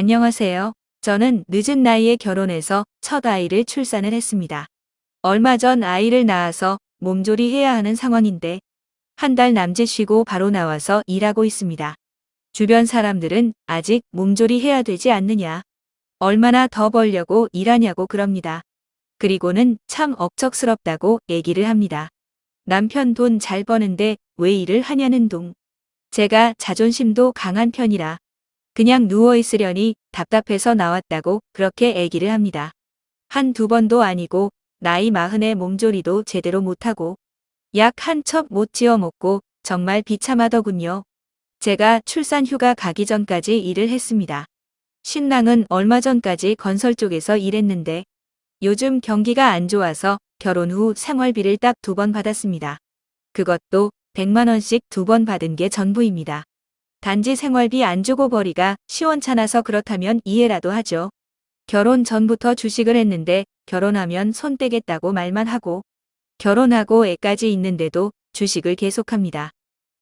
안녕하세요. 저는 늦은 나이에 결혼해서 첫 아이를 출산을 했습니다. 얼마 전 아이를 낳아서 몸조리 해야 하는 상황인데 한 달 남짓 쉬고 바로 나와서 일하고 있습니다. 주변 사람들은 아직 몸조리 해야 되지 않느냐. 얼마나 더 벌려고 일하냐고 그럽니다. 그리고는 참 억척스럽다고 얘기를 합니다. 남편 돈 잘 버는데 왜 일을 하냐는 둥. 제가 자존심도 강한 편이라 그냥 누워있으려니 답답해서 나왔다고 그렇게 얘기를 합니다. 한 두 번도 아니고 나이 마흔에 몸조리도 제대로 못하고 약 한 첩 못 지어 먹고 정말 비참하더군요. 제가 출산 휴가 가기 전까지 일을 했습니다. 신랑은 얼마 전까지 건설 쪽에서 일했는데 요즘 경기가 안 좋아서 결혼 후 생활비를 딱 두 번 받았습니다. 그것도 100만원씩 두 번 받은 게 전부입니다. 단지 생활비 안 주고 버리가 시원찮아서 그렇다면 이해라도 하죠. 결혼 전부터 주식을 했는데 결혼하면 손 떼겠다고 말만 하고 결혼하고 애까지 있는데도 주식을 계속합니다.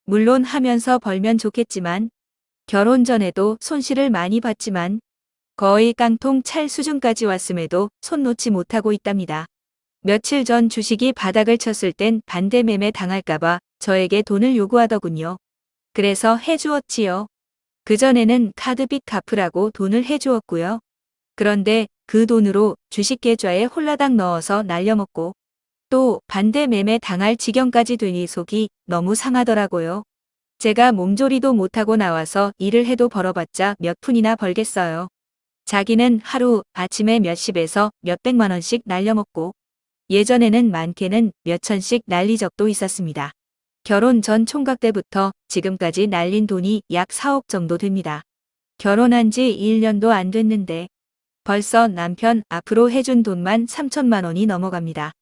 물론 하면서 벌면 좋겠지만 결혼 전에도 손실을 많이 봤지만 거의 깡통 찰 수준까지 왔음에도 손 놓지 못하고 있답니다. 며칠 전 주식이 바닥을 쳤을 땐 반대 매매 당할까봐 저에게 돈을 요구하더군요. 그래서 해주었지요. 그전에는 카드빚 갚으라고 돈을 해주었고요. 그런데 그 돈으로 주식 계좌에 홀라당 넣어서 날려먹고 또 반대 매매 당할 지경까지 되니 속이 너무 상하더라고요. 제가 몸조리도 못하고 나와서 일을 해도 벌어봤자 몇 푼이나 벌겠어요. 자기는 하루 아침에 몇십에서 몇백만 원씩 날려먹고 예전에는 많게는 몇천씩 날리 적도 있었습니다. 결혼 전 총각 때부터 지금까지 날린 돈이 약 4억 정도 됩니다. 결혼한 지 1년도 안 됐는데 벌써 남편 앞으로 해준 돈만 3천만 원이 넘어갑니다.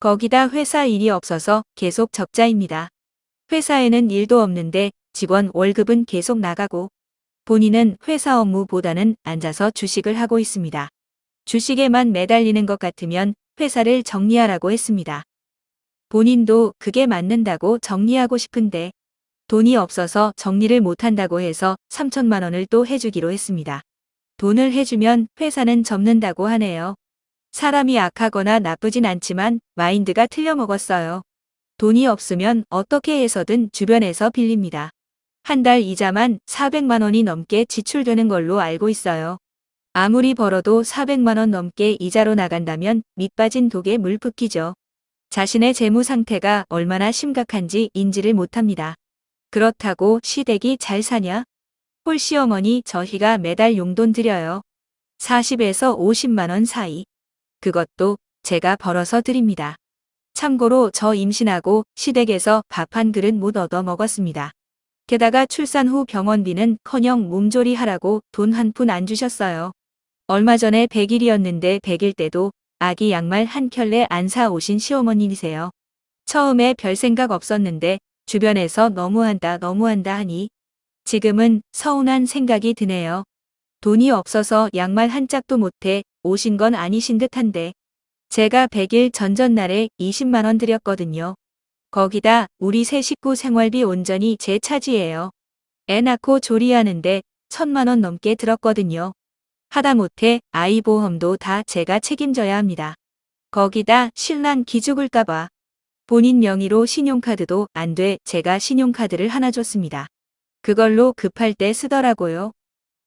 거기다 회사 일이 없어서 계속 적자입니다. 회사에는 일도 없는데 직원 월급은 계속 나가고 본인은 회사 업무보다는 앉아서 주식을 하고 있습니다. 주식에만 매달리는 것 같으면 회사를 정리하라고 했습니다. 본인도 그게 맞는다고 정리하고 싶은데 돈이 없어서 정리를 못한다고 해서 3천만 원을 또 해주기로 했습니다. 돈을 해주면 회사는 접는다고 하네요. 사람이 악하거나 나쁘진 않지만 마인드가 틀려먹었어요. 돈이 없으면 어떻게 해서든 주변에서 빌립니다. 한 달 이자만 400만 원이 넘게 지출되는 걸로 알고 있어요. 아무리 벌어도 400만 원 넘게 이자로 나간다면 밑빠진 독에 물 붓기죠. 자신의 재무 상태가 얼마나 심각한지 인지를 못합니다. 그렇다고 시댁이 잘 사냐? 홀시어머니 저희가 매달 용돈 드려요. 40에서 50만원 사이. 그것도 제가 벌어서 드립니다. 참고로 저 임신하고 시댁에서 밥 한 그릇 못 얻어 먹었습니다. 게다가 출산 후 병원비는 커녕 몸조리 하라고 돈 한 푼 안 주셨어요. 얼마 전에 100일이었는데 100일 때도 아기 양말 한 켤레 안 사 오신 시어머님이세요. 처음에 별 생각 없었는데 주변에서 너무한다 너무한다 하니 지금은 서운한 생각이 드네요. 돈이 없어서 양말 한 짝도 못해 오신 건 아니신 듯한데 제가 100일 전전날에 20만원 드렸거든요. 거기다 우리 세 식구 생활비 온전히 제 차지예요. 애 낳고 조리하는데 천만원 넘게 들었거든요. 하다못해 아이 보험도 다 제가 책임져야 합니다. 거기다 신랑 기죽을까봐 본인 명의로 신용카드도 안 돼 제가 신용카드를 하나 줬습니다. 그걸로 급할 때 쓰더라고요.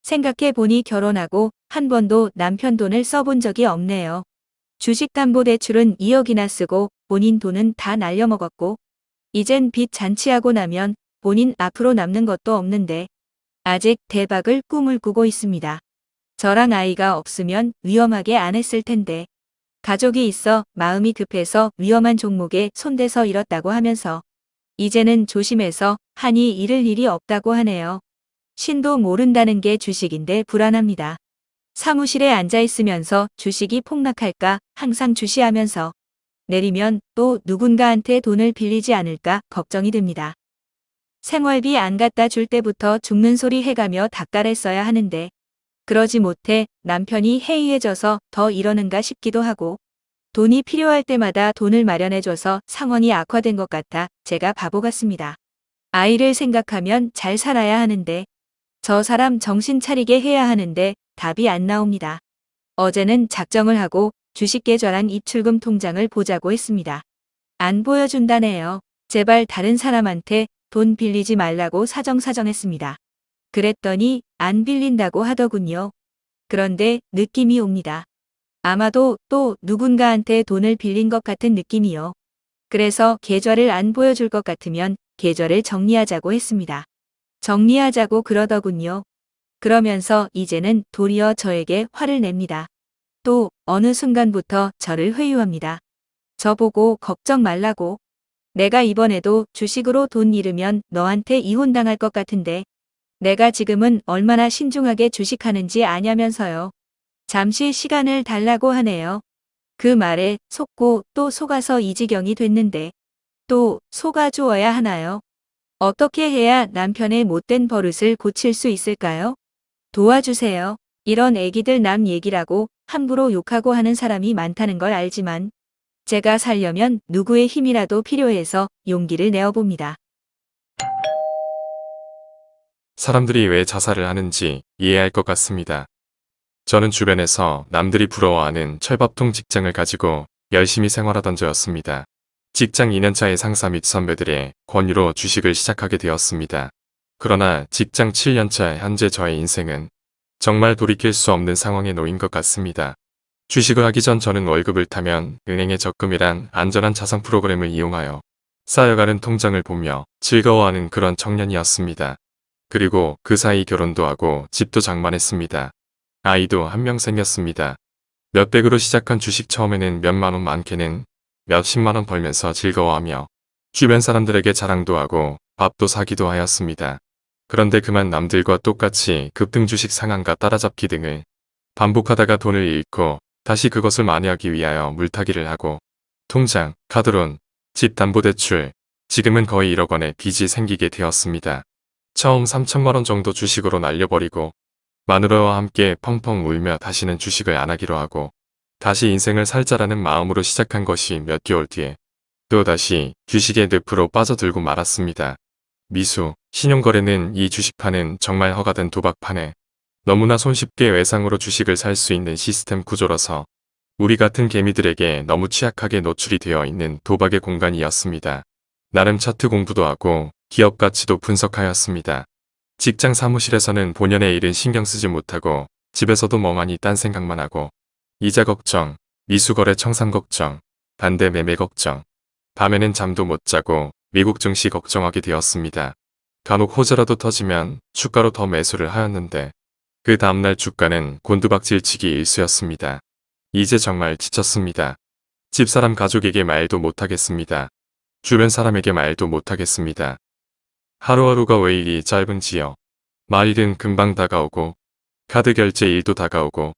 생각해보니 결혼하고 한 번도 남편 돈을 써본 적이 없네요. 주식담보대출은 2억이나 쓰고 본인 돈은 다 날려먹었고 이젠 빚 잔치하고 나면 본인 앞으로 남는 것도 없는데 아직 대박을 꿈을 꾸고 있습니다. 저랑 아이가 없으면 위험하게 안 했을 텐데 가족이 있어 마음이 급해서 위험한 종목에 손대서 잃었다고 하면서 이제는 조심해서 하니 잃을 일이 없다고 하네요. 신도 모른다는 게 주식인데 불안합니다. 사무실에 앉아있으면서 주식이 폭락할까 항상 주시하면서 내리면 또 누군가한테 돈을 빌리지 않을까 걱정이 됩니다. 생활비 안 갖다 줄 때부터 죽는 소리 해가며 닥달했어야 하는데 그러지 못해 남편이 해이해져서 더 이러는가 싶기도 하고 돈이 필요할 때마다 돈을 마련해줘서 상황이 악화된 것 같아 제가 바보 같습니다. 아이를 생각하면 잘 살아야 하는데 저 사람 정신 차리게 해야 하는데 답이 안 나옵니다. 어제는 작정을 하고 주식 계좌랑 입출금 통장을 보자고 했습니다. 안 보여준다네요. 제발 다른 사람한테 돈 빌리지 말라고 사정사정했습니다. 그랬더니 안 빌린다고 하더군요. 그런데 느낌이 옵니다. 아마도 또 누군가한테 돈을 빌린 것 같은 느낌이요. 그래서 계좌를 안 보여줄 것 같으면 계좌를 정리하자고 했습니다. 정리하자고 그러더군요. 그러면서 이제는 도리어 저에게 화를 냅니다. 또 어느 순간부터 저를 회유합니다. 저보고 걱정 말라고. 내가 이번에도 주식으로 돈 잃으면 너한테 이혼당할 것 같은데 내가 지금은 얼마나 신중하게 주식하는지 아냐면서요. 잠시 시간을 달라고 하네요. 그 말에 속고 또 속아서 이 지경이 됐는데 또 속아 주어야 하나요? 어떻게 해야 남편의 못된 버릇을 고칠 수 있을까요? 도와주세요. 이런 애기들 남 얘기라고 함부로 욕하고 하는 사람이 많다는 걸 알지만 제가 살려면 누구의 힘이라도 필요해서 용기를 내어봅니다. 사람들이 왜 자살을 하는지 이해할 것 같습니다. 저는 주변에서 남들이 부러워하는 철밥통 직장을 가지고 열심히 생활하던 저였습니다. 직장 2년차의 상사 및 선배들의 권유로 주식을 시작하게 되었습니다. 그러나 직장 7년차 현재 저의 인생은 정말 돌이킬 수 없는 상황에 놓인 것 같습니다. 주식을 하기 전 저는 월급을 타면 은행의 적금이란 안전한 자산 프로그램을 이용하여 쌓여가는 통장을 보며 즐거워하는 그런 청년이었습니다. 그리고 그 사이 결혼도 하고 집도 장만했습니다. 아이도 한 명 생겼습니다. 몇백으로 시작한 주식 처음에는 몇만 원 많게는 몇십만 원 벌면서 즐거워하며 주변 사람들에게 자랑도 하고 밥도 사기도 하였습니다. 그런데 그만 남들과 똑같이 급등 주식 상한가 따라잡기 등을 반복하다가 돈을 잃고 다시 그것을 만회하기 위하여 물타기를 하고 통장, 카드론, 집 담보대출, 지금은 거의 1억 원의 빚이 생기게 되었습니다. 처음 3천만 원 정도 주식으로 날려버리고 마누라와 함께 펑펑 울며 다시는 주식을 안 하기로 하고 다시 인생을 살자라는 마음으로 시작한 것이 몇 개월 뒤에 또다시 주식의 늪으로 빠져들고 말았습니다. 미수, 신용거래는 이 주식판은 정말 허가된 도박판에 너무나 손쉽게 외상으로 주식을 살 수 있는 시스템 구조라서 우리 같은 개미들에게 너무 취약하게 노출이 되어 있는 도박의 공간이었습니다. 나름 차트 공부도 하고 기업 가치도 분석하였습니다. 직장 사무실에서는 본연의 일은 신경 쓰지 못하고 집에서도 멍하니 딴 생각만 하고 이자 걱정, 미수거래 청산 걱정, 반대 매매 걱정, 밤에는 잠도 못 자고 미국 증시 걱정하게 되었습니다. 간혹 호재라도 터지면 주가로 더 매수를 하였는데 그 다음날 주가는 곤두박질치기 일수였습니다. 이제 정말 지쳤습니다. 집사람 가족에게 말도 못하겠습니다. 주변 사람에게 말도 못하겠습니다. 하루하루가 왜 이리 짧은지요. 말일은 금방 다가오고 카드 결제 일도 다가오고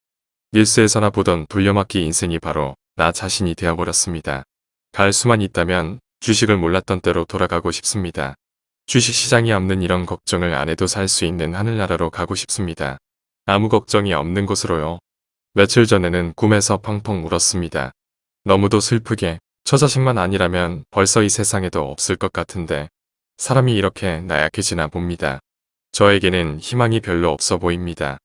뉴스에서나 보던 돌려막기 인생이 바로 나 자신이 되어버렸습니다. 갈 수만 있다면 주식을 몰랐던 때로 돌아가고 싶습니다. 주식시장이 없는 이런 걱정을 안 해도 살 수 있는 하늘나라로 가고 싶습니다. 아무 걱정이 없는 곳으로요. 며칠 전에는 꿈에서 펑펑 울었습니다. 너무도 슬프게 저 자식만 아니라면 벌써 이 세상에도 없을 것 같은데 사람이 이렇게 나약해지나 봅니다. 저에게는 희망이 별로 없어 보입니다.